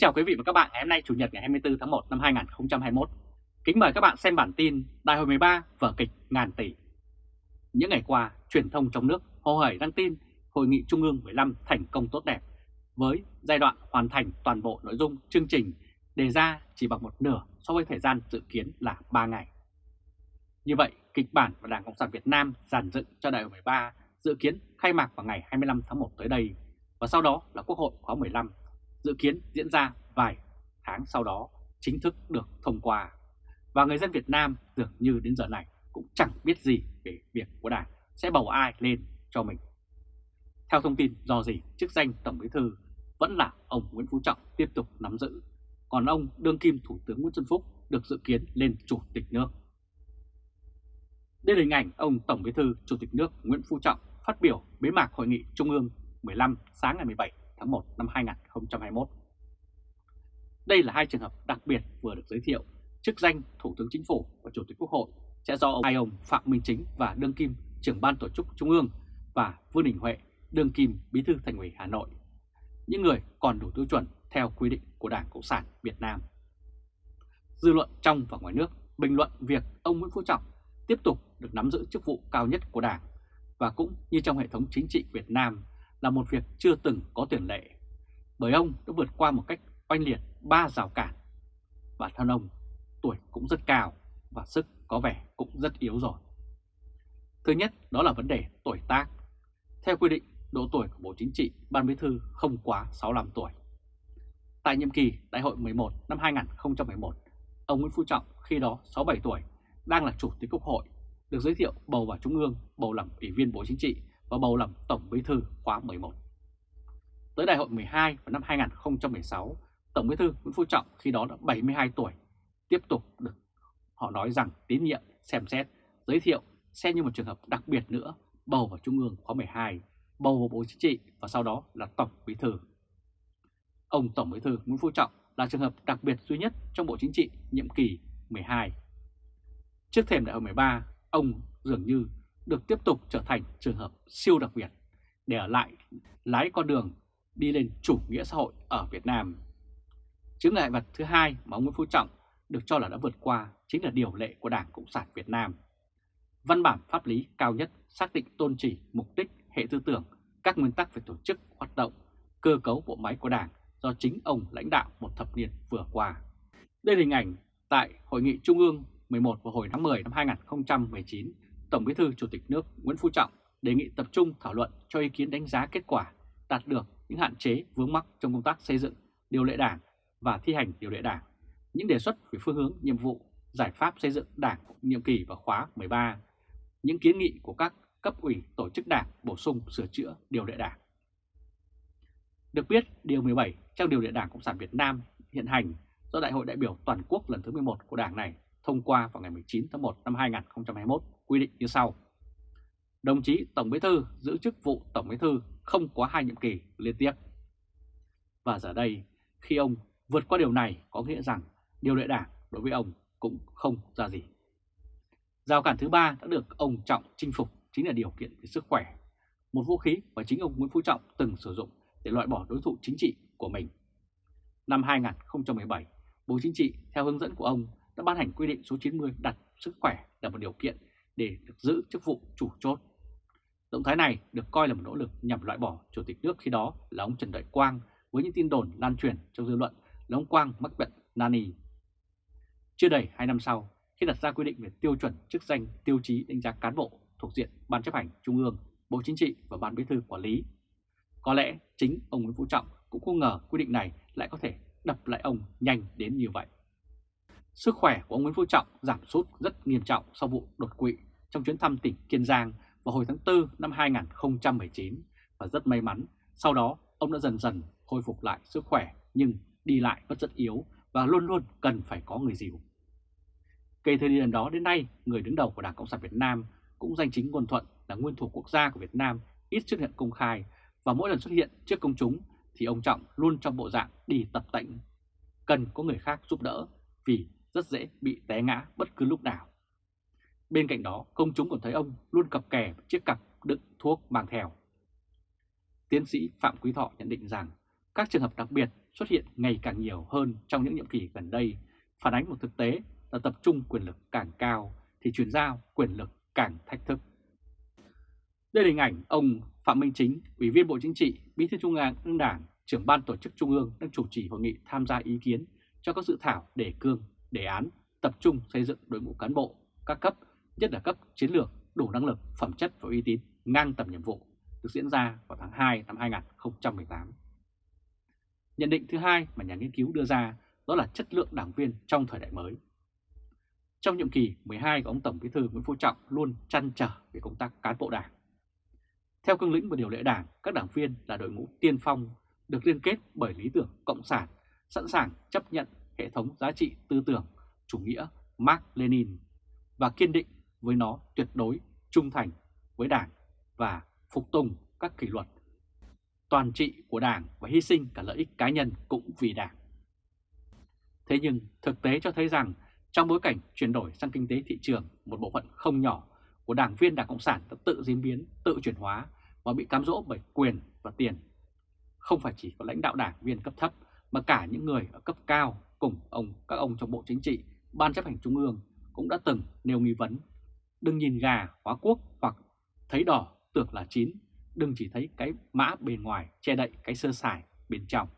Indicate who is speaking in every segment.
Speaker 1: chào quý vị và các bạn ngày hôm nay Chủ nhật ngày 24 tháng 1 năm 2021. Kính mời các bạn xem bản tin Đại hội 13 vở kịch ngàn tỷ. Những ngày qua, truyền thông trong nước hồ hởi đăng tin Hội nghị Trung ương 15 thành công tốt đẹp với giai đoạn hoàn thành toàn bộ nội dung chương trình đề ra chỉ bằng một nửa so với thời gian dự kiến là 3 ngày. Như vậy, kịch bản và Đảng Cộng sản Việt Nam giàn dựng cho Đại hội 13 dự kiến khai mạc vào ngày 25 tháng 1 tới đây và sau đó là Quốc hội khóa 15 dự kiến diễn ra vài tháng sau đó chính thức được thông qua. Và người dân Việt Nam dường như đến giờ này cũng chẳng biết gì về việc của Đảng sẽ bầu ai lên cho mình. Theo thông tin do gì chức danh Tổng Bí Thư vẫn là ông Nguyễn Phú Trọng tiếp tục nắm giữ, còn ông đương kim Thủ tướng Nguyễn Xuân Phúc được dự kiến lên Chủ tịch nước. Đây là hình ảnh ông Tổng Bí Thư Chủ tịch nước Nguyễn Phú Trọng phát biểu bế mạc Hội nghị Trung ương 15 sáng ngày 17 tháng 1 năm 2021. Đây là hai trường hợp đặc biệt vừa được giới thiệu, chức danh Thủ tướng Chính phủ và Chủ tịch Quốc hội sẽ do ông, hai ông Phạm Minh Chính và Đương Kim trưởng ban tổ chức Trung ương và Vương Đình Huệ, Đương Kim Bí thư Thành ủy Hà Nội, những người còn đủ tiêu chuẩn theo quy định của Đảng Cộng sản Việt Nam. Dư luận trong và ngoài nước bình luận việc ông Nguyễn Phú Trọng tiếp tục được nắm giữ chức vụ cao nhất của Đảng và cũng như trong hệ thống chính trị Việt Nam là một việc chưa từng có tiền lệ, bởi ông đã vượt qua một cách oanh liệt ba rào cản. Bản thân ông tuổi cũng rất cao và sức có vẻ cũng rất yếu rồi. Thứ nhất đó là vấn đề tuổi tác. Theo quy định, độ tuổi của Bộ Chính trị, Ban Bí thư không quá 65 tuổi. Tại nhiệm kỳ Đại hội 11 năm 2011, ông Nguyễn Phú Trọng khi đó 67 tuổi, đang là Chủ tịch Quốc hội, được giới thiệu bầu vào Trung ương, bầu làm Ủy viên Bộ Chính trị và bầu làm Tổng Bí thư khóa 11. Tới đại hội 12 vào năm 2016, Tổng Bí thư Nguyễn Phú Trọng khi đó đã 72 tuổi, tiếp tục được họ nói rằng tín nhiệm, xem xét, giới thiệu, xem như một trường hợp đặc biệt nữa, bầu vào Trung ương khóa 12, bầu vào Bộ Chính trị và sau đó là Tổng Bí thư. Ông Tổng Bí thư Nguyễn Phú Trọng là trường hợp đặc biệt duy nhất trong Bộ Chính trị nhiệm kỳ 12. Trước thềm đại hội 13, ông dường như được tiếp tục trở thành trường hợp siêu đặc biệt để ở lại lái con đường đi lên chủ nghĩa xã hội ở Việt Nam. Chứng ngại vật thứ hai mà ông Nguyễn Phú Trọng được cho là đã vượt qua chính là điều lệ của Đảng Cộng sản Việt Nam. Văn bản pháp lý cao nhất xác định tôn chỉ, mục đích, hệ tư tưởng, các nguyên tắc về tổ chức, hoạt động, cơ cấu bộ máy của Đảng do chính ông lãnh đạo một thập niên vừa qua. Đây là hình ảnh tại Hội nghị Trung ương 11 vào hồi tháng 10 năm 2019 Tổng Bí thư Chủ tịch nước Nguyễn Phú Trọng đề nghị tập trung thảo luận cho ý kiến đánh giá kết quả đạt được những hạn chế vướng mắc trong công tác xây dựng điều lệ đảng và thi hành điều lệ đảng, những đề xuất về phương hướng, nhiệm vụ, giải pháp xây dựng đảng nhiệm kỳ và khóa 13, những kiến nghị của các cấp ủy tổ chức đảng bổ sung sửa chữa điều lệ đảng. Được biết, Điều 17 trong Điều lệ Đảng Cộng sản Việt Nam hiện hành do Đại hội đại biểu toàn quốc lần thứ 11 của Đảng này thông qua vào ngày 19 tháng 1 năm 2021 quy định như sau. Đồng chí Tổng Bí Thư giữ chức vụ Tổng Bí Thư không quá hai nhiệm kỳ liên tiếp. Và giờ đây, khi ông vượt qua điều này có nghĩa rằng điều lệ đảng đối với ông cũng không ra gì. Giao cản thứ ba đã được ông Trọng chinh phục chính là điều kiện về sức khỏe, một vũ khí mà chính ông Nguyễn Phú Trọng từng sử dụng để loại bỏ đối thủ chính trị của mình. Năm 2017, Bộ Chính trị theo hướng dẫn của ông đã ban hành quy định số 90 đặt sức khỏe là một điều kiện để được giữ chức vụ chủ chốt. Động thái này được coi là một nỗ lực nhằm loại bỏ Chủ tịch nước khi đó là ông Trần Đại Quang với những tin đồn lan truyền trong dư luận là ông Quang mắc bệnh nani. Chưa đầy 2 năm sau, khi đặt ra quy định về tiêu chuẩn chức danh tiêu chí đánh giá cán bộ thuộc diện Ban chấp hành Trung ương, Bộ Chính trị và Ban Bí thư Quản lý. Có lẽ chính ông Nguyễn Phú Trọng cũng không ngờ quy định này lại có thể đập lại ông nhanh đến như vậy. Sức khỏe của ông Nguyễn Phú Trọng giảm sút rất nghiêm trọng sau vụ đột quỵ trong chuyến thăm tỉnh Kiên Giang vào hồi tháng 4 năm 2019 và rất may mắn sau đó ông đã dần dần khôi phục lại sức khỏe nhưng đi lại vẫn rất yếu và luôn luôn cần phải có người dìu. Kể từ điểm đó đến nay, người đứng đầu của Đảng Cộng sản Việt Nam cũng danh chính ngôn thuận là nguyên thủ quốc gia của Việt Nam ít xuất hiện công khai và mỗi lần xuất hiện trước công chúng thì ông Trọng luôn trong bộ dạng đi tập tạnh, cần có người khác giúp đỡ vì rất dễ bị té ngã bất cứ lúc nào. Bên cạnh đó, công chúng còn thấy ông luôn cặp kè chiếc cặp đựng thuốc mang theo. Tiến sĩ Phạm Quý Thọ nhận định rằng các trường hợp đặc biệt xuất hiện ngày càng nhiều hơn trong những nhiệm kỳ gần đây, phản ánh một thực tế là tập trung quyền lực càng cao thì chuyển giao quyền lực càng thách thức. Đây là hình ảnh ông Phạm Minh Chính, Ủy viên Bộ Chính trị, Bí thư Trung ương Đảng, trưởng ban tổ chức Trung ương đang chủ trì hội nghị tham gia ý kiến cho các dự thảo đề cương, đề án tập trung xây dựng đội ngũ cán bộ các cấp, nhất là cấp chiến lược đủ năng lực, phẩm chất và uy tín ngang tầm nhiệm vụ được diễn ra vào tháng 2 năm 2018. Nhận định thứ hai mà nhà nghiên cứu đưa ra đó là chất lượng đảng viên trong thời đại mới. Trong nhiệm kỳ 12 của ông Tổng Bí thư Nguyễn Phú Trọng luôn chăn trở về công tác cán bộ đảng. Theo cương lĩnh và điều lệ đảng, các đảng viên là đội ngũ tiên phong được liên kết bởi lý tưởng cộng sản, sẵn sàng chấp nhận hệ thống giá trị tư tưởng chủ nghĩa Mark Lenin và kiên định với nó tuyệt đối trung thành với đảng và phục tùng các kỷ luật toàn trị của đảng và hy sinh cả lợi ích cá nhân cũng vì đảng. Thế nhưng thực tế cho thấy rằng trong bối cảnh chuyển đổi sang kinh tế thị trường, một bộ phận không nhỏ của đảng viên Đảng Cộng sản đã tự diễn biến, tự chuyển hóa và bị cám dỗ bởi quyền và tiền. Không phải chỉ có lãnh đạo đảng viên cấp thấp mà cả những người ở cấp cao cùng ông các ông trong Bộ Chính trị, Ban chấp hành Trung ương cũng đã từng nêu nghi vấn. Đừng nhìn gà hóa quốc hoặc thấy đỏ tưởng là chín, đừng chỉ thấy cái mã bên ngoài che đậy cái sơ sài bên trong.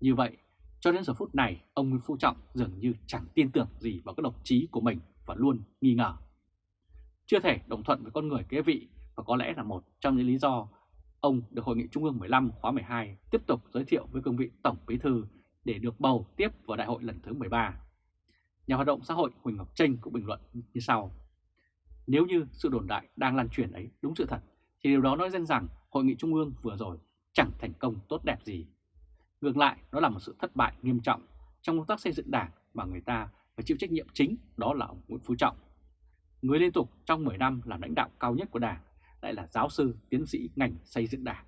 Speaker 1: Như vậy, cho đến giờ phút này, ông Nguyễn Phú Trọng dường như chẳng tin tưởng gì vào các độc trí của mình và luôn nghi ngờ. Chưa thể đồng thuận với con người kế vị và có lẽ là một trong những lý do ông được Hội nghị Trung ương 15 khóa 12 tiếp tục giới thiệu với cương vị Tổng Bí Thư để được bầu tiếp vào đại hội lần thứ 13. Nhà hoạt động xã hội Huỳnh Ngọc Trinh cũng bình luận như sau. Nếu như sự đồn đại đang lan truyền ấy đúng sự thật, thì điều đó nói dân rằng Hội nghị Trung ương vừa rồi chẳng thành công tốt đẹp gì. Ngược lại, đó là một sự thất bại nghiêm trọng trong công tác xây dựng đảng mà người ta phải chịu trách nhiệm chính đó là ông Nguyễn Phú Trọng. Người liên tục trong 10 năm làm lãnh đạo cao nhất của đảng lại là giáo sư, tiến sĩ ngành xây dựng đảng.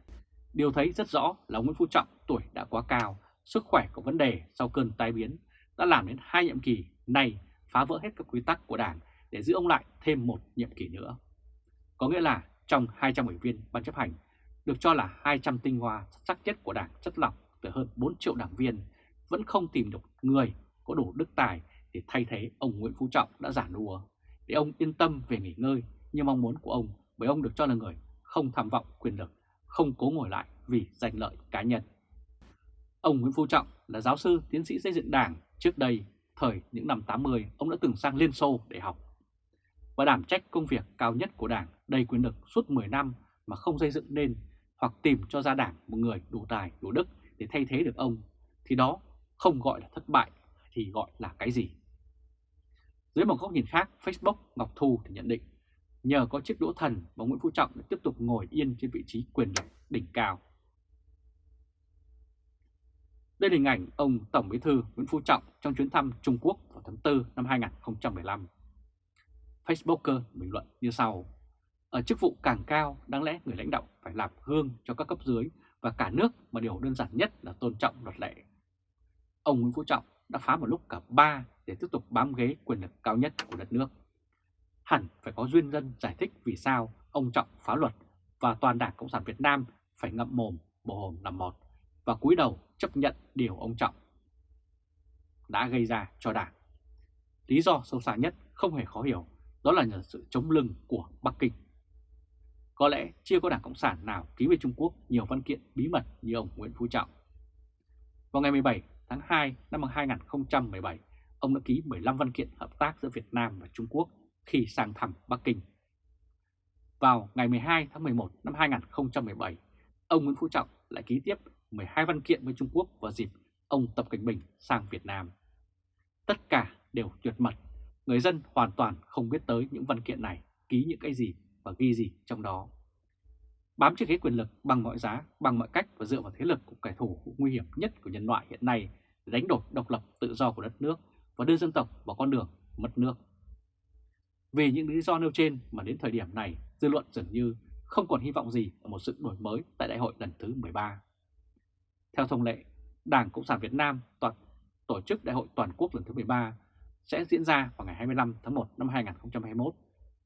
Speaker 1: Điều thấy rất rõ là ông Nguyễn Phú Trọng tuổi đã quá cao, sức khỏe có vấn đề sau cơn tai biến đã làm đến hai nhiệm kỳ này phá vỡ hết các quy tắc của đảng để giữ ông lại thêm một nhiệm kỳ nữa. Có nghĩa là trong 200 ủy viên ban chấp hành, được cho là 200 tinh hoa sắc nhất của đảng chất lọc từ hơn 4 triệu đảng viên, vẫn không tìm được người có đủ đức tài để thay thế ông Nguyễn Phú Trọng đã giả đùa, để ông yên tâm về nghỉ ngơi như mong muốn của ông bởi ông được cho là người không tham vọng quyền lực, không cố ngồi lại vì giành lợi cá nhân. Ông Nguyễn Phú Trọng là giáo sư tiến sĩ xây dựng đảng trước đây, thời những năm 80 ông đã từng sang Liên Xô để học và đảm trách công việc cao nhất của Đảng đầy quyền lực suốt 10 năm mà không xây dựng nên hoặc tìm cho ra Đảng một người đủ tài, đủ đức để thay thế được ông, thì đó không gọi là thất bại thì gọi là cái gì? Dưới một góc nhìn khác, Facebook Ngọc Thu thì nhận định nhờ có chiếc đũa thần mà Nguyễn Phú Trọng đã tiếp tục ngồi yên trên vị trí quyền lực đỉnh cao. Đây là hình ảnh ông Tổng Bí thư Nguyễn Phú Trọng trong chuyến thăm Trung Quốc vào tháng 4 năm 2015. Facebooker bình luận như sau. Ở chức vụ càng cao, đáng lẽ người lãnh đạo phải làm gương cho các cấp dưới và cả nước mà điều đơn giản nhất là tôn trọng luật lệ. Ông Nguyễn Phú Trọng đã phá một lúc cả ba để tiếp tục bám ghế quyền lực cao nhất của đất nước. Hẳn phải có duyên dân giải thích vì sao ông Trọng phá luật và toàn đảng Cộng sản Việt Nam phải ngậm mồm, bồ hồn làm một và cúi đầu chấp nhận điều ông Trọng đã gây ra cho đảng. Lý do sâu xa nhất không hề khó hiểu đó là nhờ sự chống lưng của Bắc Kinh. Có lẽ chưa có đảng Cộng sản nào ký với Trung Quốc nhiều văn kiện bí mật như ông Nguyễn Phú Trọng. Vào ngày 17 tháng 2 năm 2017, ông đã ký 15 văn kiện hợp tác giữa Việt Nam và Trung Quốc khi sang thăm Bắc Kinh. Vào ngày 12 tháng 11 năm 2017, ông Nguyễn Phú Trọng lại ký tiếp 12 văn kiện với Trung Quốc vào dịp ông Tập Cảnh Bình sang Việt Nam. Tất cả đều tuyệt mật Người dân hoàn toàn không biết tới những văn kiện này ký những cái gì và ghi gì trong đó. Bám chiếc ghế quyền lực bằng mọi giá, bằng mọi cách và dựa vào thế lực của kẻ thù nguy hiểm nhất của nhân loại hiện nay để đánh đổi độc lập tự do của đất nước và đưa dân tộc vào con đường mất nước. Vì những lý do nêu trên mà đến thời điểm này, dư luận dường như không còn hy vọng gì ở một sự đổi mới tại đại hội lần thứ 13. Theo thông lệ, Đảng Cộng sản Việt Nam toàn tổ chức đại hội toàn quốc lần thứ 13 sẽ diễn ra vào ngày 25 tháng 1 năm 2021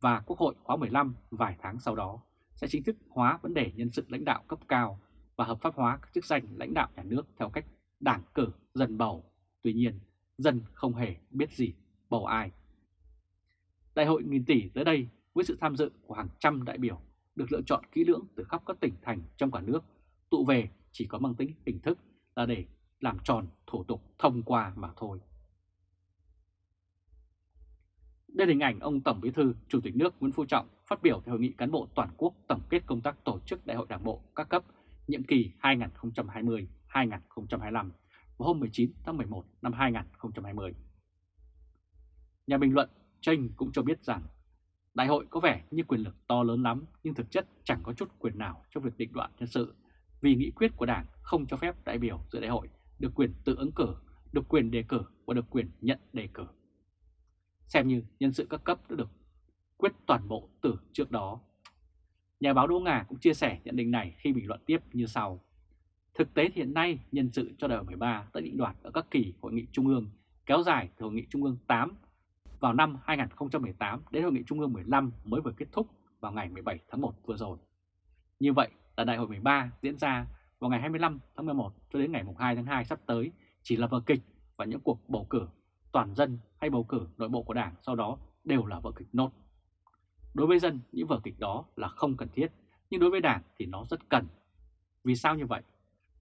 Speaker 1: và Quốc hội khóa 15 vài tháng sau đó sẽ chính thức hóa vấn đề nhân sự lãnh đạo cấp cao và hợp pháp hóa các chức danh lãnh đạo nhà nước theo cách đảng cử dân bầu. Tuy nhiên, dân không hề biết gì bầu ai. Đại hội nghìn tỷ tới đây với sự tham dự của hàng trăm đại biểu được lựa chọn kỹ lưỡng từ khắp các tỉnh thành trong cả nước, tụ về chỉ có mang tính hình thức là để làm tròn thủ tục thông qua mà thôi. Đây là hình ảnh ông Tổng Bí thư, Chủ tịch nước Nguyễn Phú Trọng phát biểu tại hội nghị cán bộ toàn quốc tổng kết công tác tổ chức Đại hội Đảng bộ các cấp nhiệm kỳ 2020-2025 vào hôm 19 tháng 11 năm 2020. Nhà bình luận Tranh cũng cho biết rằng đại hội có vẻ như quyền lực to lớn lắm nhưng thực chất chẳng có chút quyền nào trong việc định đoạn nhân sự vì nghị quyết của Đảng không cho phép đại biểu dự đại hội được quyền tự ứng cử, được quyền đề cử và được quyền nhận đề cử. Xem như nhân sự các cấp đã được quyết toàn bộ từ trước đó. Nhà báo Đỗ Ngà cũng chia sẻ nhận định này khi bình luận tiếp như sau. Thực tế hiện nay, nhân sự cho đại hội 13 đã định đoạt ở các kỳ hội nghị trung ương kéo dài từ hội nghị trung ương 8 vào năm 2018 đến hội nghị trung ương 15 mới vừa kết thúc vào ngày 17 tháng 1 vừa rồi. Như vậy là đại hội 13 diễn ra vào ngày 25 tháng 11 cho đến ngày 2 tháng 2 sắp tới chỉ là vở kịch và những cuộc bầu cử toàn dân hay bầu cử nội bộ của Đảng sau đó đều là vở kịch nốt. Đối với dân, những vở kịch đó là không cần thiết, nhưng đối với Đảng thì nó rất cần. Vì sao như vậy?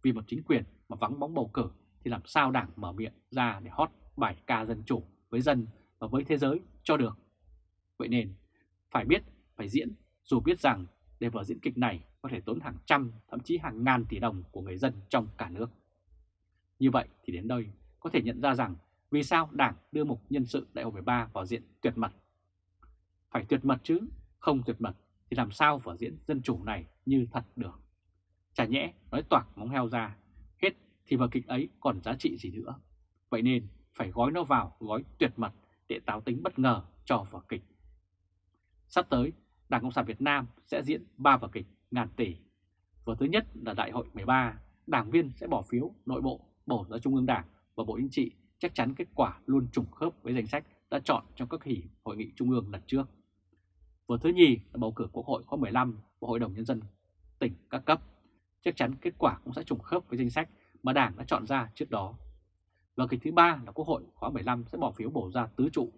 Speaker 1: Vì một chính quyền mà vắng bóng bầu cử thì làm sao Đảng mở miệng ra để hót bài ca dân chủ với dân và với thế giới cho được. Vậy nên, phải biết, phải diễn, dù biết rằng để vở diễn kịch này có thể tốn hàng trăm, thậm chí hàng ngàn tỷ đồng của người dân trong cả nước. Như vậy thì đến đây có thể nhận ra rằng vì sao Đảng đưa mục nhân sự đại hội 13 vào diện tuyệt mật. Phải tuyệt mật chứ, không tuyệt mật thì làm sao vở diễn dân chủ này như thật được. Chả nhẽ nói toạc móng heo ra, hết thì vở kịch ấy còn giá trị gì nữa. Vậy nên phải gói nó vào gói tuyệt mật để táo tính bất ngờ cho vở kịch. Sắp tới, Đảng Cộng sản Việt Nam sẽ diễn 3 vở kịch ngàn tỷ. Vở thứ nhất là Đại hội 13, đảng viên sẽ bỏ phiếu nội bộ bầu ra Trung ương Đảng và Bộ Chính trị chắc chắn kết quả luôn trùng khớp với danh sách đã chọn trong các hỷ hội nghị Trung ương lần trước. Vở thứ nhì là bầu cử Quốc hội khóa 15 và Hội đồng Nhân dân tỉnh các cấp. Chắc chắn kết quả cũng sẽ trùng khớp với danh sách mà Đảng đã chọn ra trước đó. Và kịch thứ ba là Quốc hội khóa 15 sẽ bỏ phiếu bầu ra tứ trụ.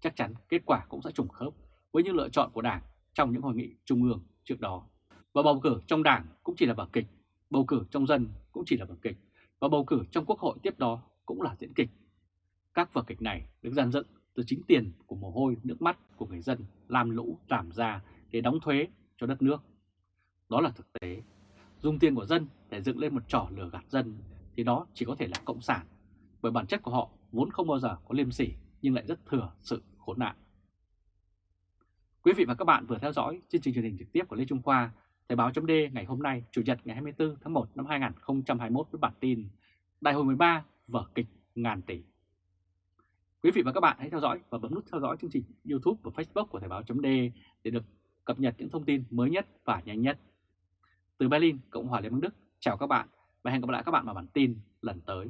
Speaker 1: Chắc chắn kết quả cũng sẽ trùng khớp với những lựa chọn của Đảng trong những hội nghị trung ương trước đó. Và bầu cử trong Đảng cũng chỉ là vở kịch, bầu cử trong dân cũng chỉ là vở kịch, và bầu cử trong Quốc hội tiếp đó cũng là diễn kịch. Các vở kịch này được dàn dựng từ chính tiền của mồ hôi nước mắt của người dân làm lũ làm ra để đóng thuế cho đất nước. Đó là thực tế. Dùng tiền của dân để dựng lên một trò lừa gạt dân thì đó chỉ có thể là cộng sản bởi bản chất của họ vốn không bao giờ có liêm sỉ nhưng lại rất thừa sự khốn nạn. Quý vị và các bạn vừa theo dõi chương trình truyền hình trực tiếp của Lê Trung Khoa, Thời báo chấm ngày hôm nay, Chủ nhật ngày 24 tháng 1 năm 2021 với bản tin Đại hội 13 vở kịch ngàn tỷ. Quý vị và các bạn hãy theo dõi và bấm nút theo dõi chương trình YouTube và Facebook của Thời báo chấm để được cập nhật những thông tin mới nhất và nhanh nhất. Từ Berlin, Cộng hòa Liên bang Đức, chào các bạn và hẹn gặp lại các bạn vào bản tin lần tới.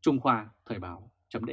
Speaker 1: Trung Khoa Thời báo chấm